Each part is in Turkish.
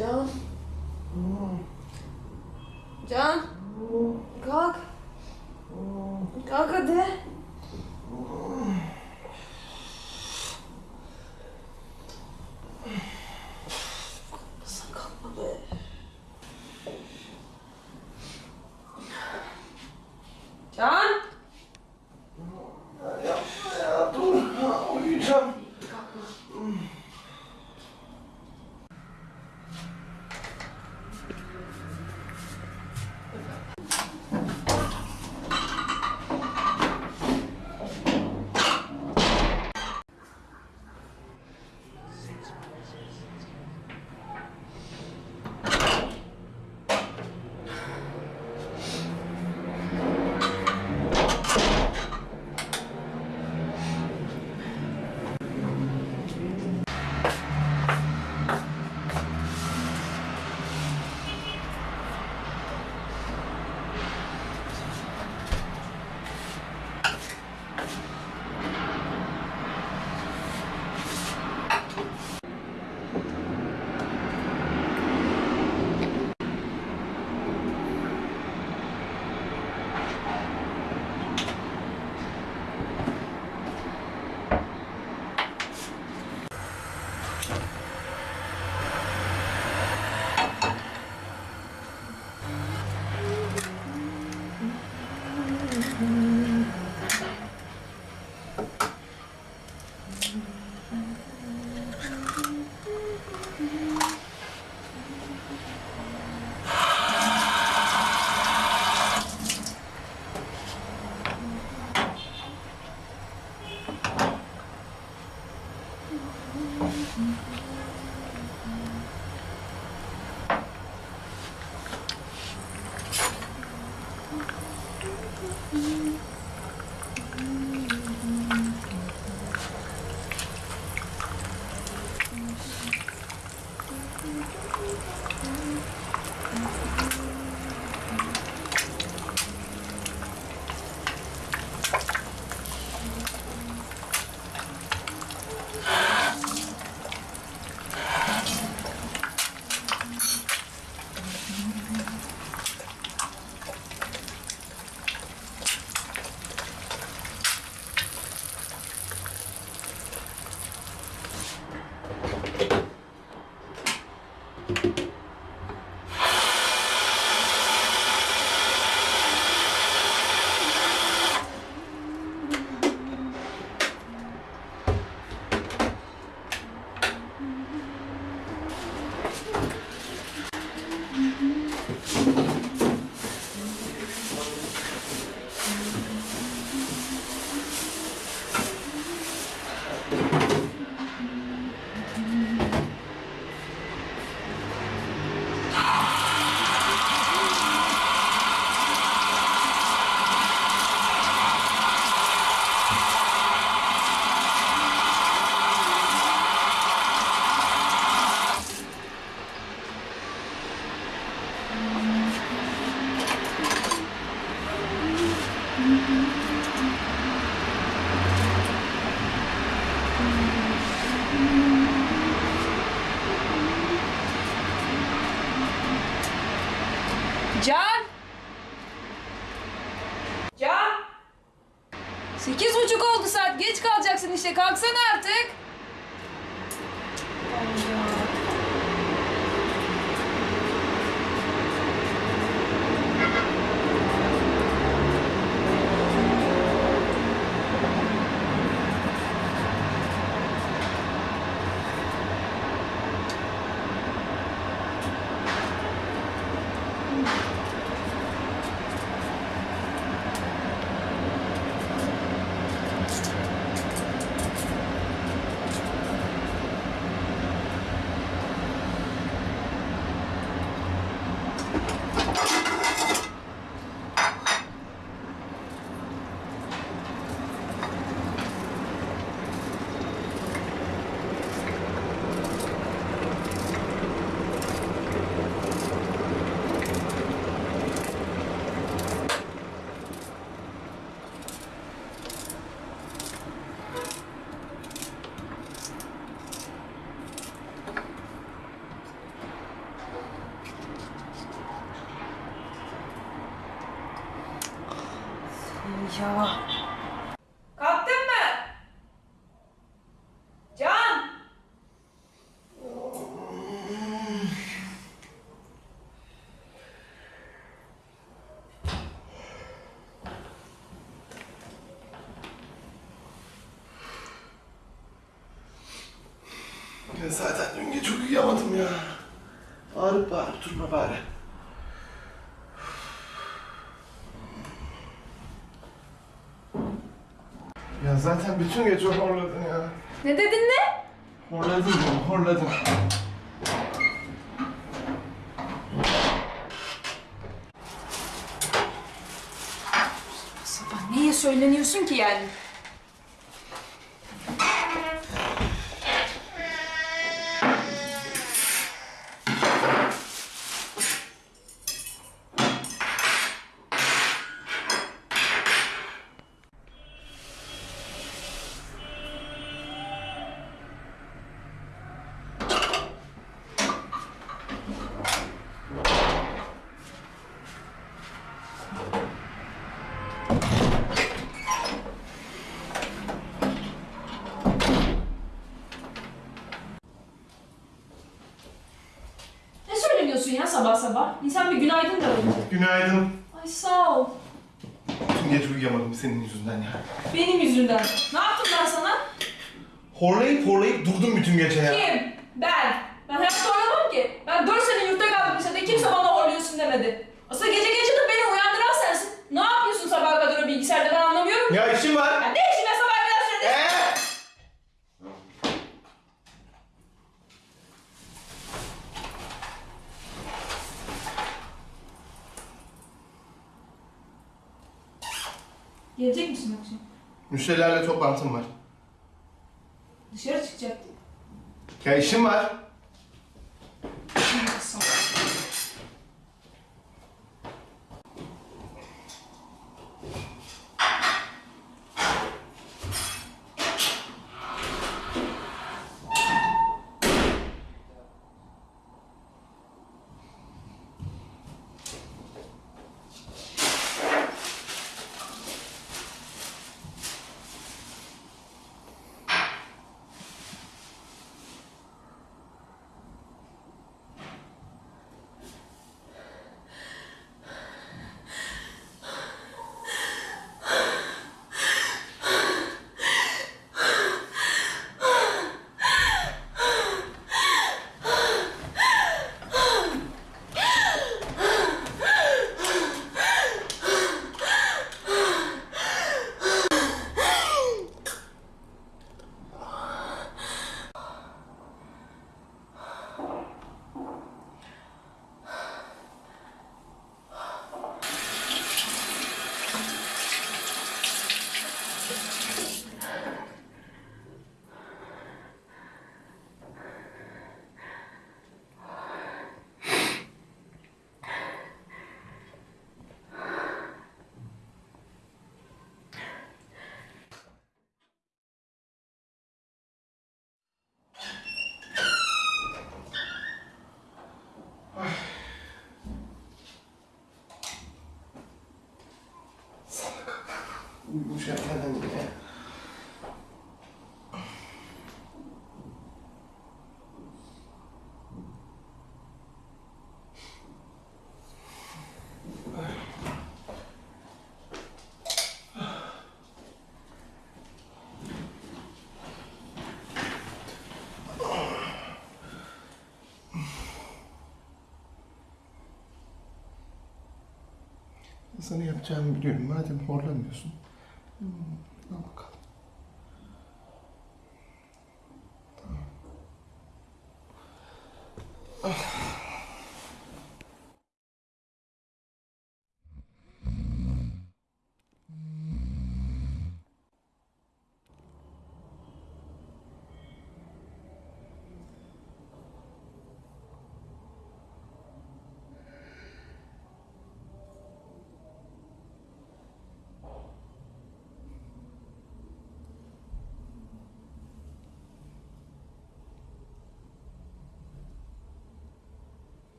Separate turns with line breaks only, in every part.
Джан. Джан? Как? Как а это? John? はい。Artık. Ya. Kalktın mı? Can!
Ya zaten dün gece uyuyamadım ya. Bağırıp bağırıp durma bari. Zaten bütün gece horladın ya.
Ne dedin ne?
Horladın ya, horladın.
Sabah neye söyleniyorsun ki yani? Ne söyleniyorsun ya sabah? İnsan bir günaydın da alır.
Günaydın.
Ay sağ ol.
Bütün gece uyuyamadım senin yüzünden ya.
Benim yüzümden. Ne yaptım ben sana?
Horlayıp horlayıp durdum bütün gece ya.
Kim? Ben. Ben hayatta oynamam ki. Ben 4 sene yurtta kaldım lisede. Kimse bana horluyorsun demedi. Aslında gece
Müşterilerle toplantım var.
Dışarı çıkacaktım.
Ya işim var.
Sağ よし。
Uyumuş erkenden yine. Sana yapacağımı biliyorum. Madem horlamıyorsun. うん、なか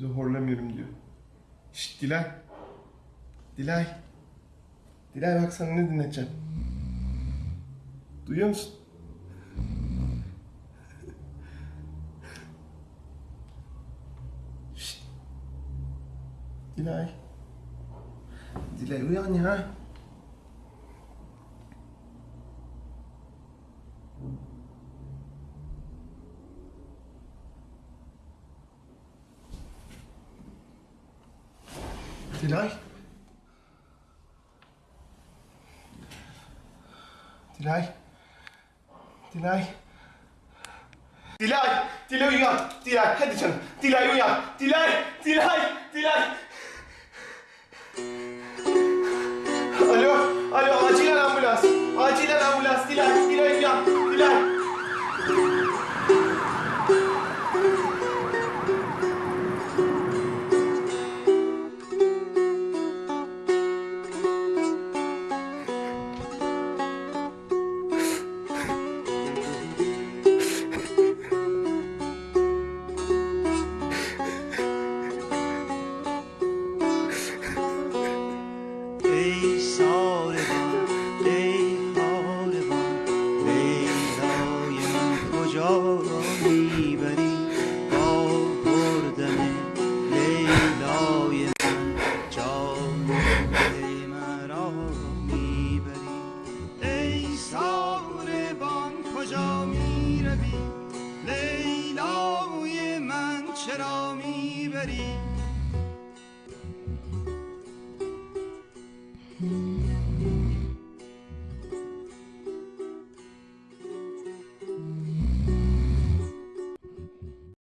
de horlamıyorum diyor. Şşt Dilan.
Dilay. Dilay bak sana ne dinleteceğim. Duyuyor musun? Şşt. Dilay. Dilay uyan ya. Dilay. Dilay. Dilay. Dilay. Dilay uyan. Dilay hadi canım. Dilay uyan. Dilay. Dilay.